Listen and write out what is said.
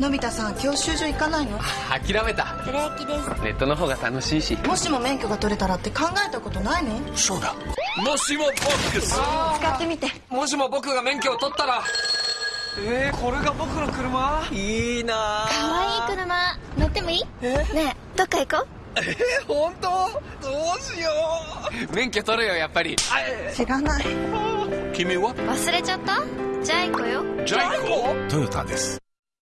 のび太さん教習所行かないの？諦めた。ブレーキです。ネットの方が楽しいし。もしも免許が取れたらって考えたことないの？そうだ。もしもボックス使ってみて。もしも僕が免許を取ったら。えー、これが僕の車？いいなかわいい車。乗ってもいい？ねえどっか行こう？えー、本当？どうしよう。免許取るよやっぱり。知らない。君は？忘れちゃった？ジャイ行よ。ジャイコ？トヨタです。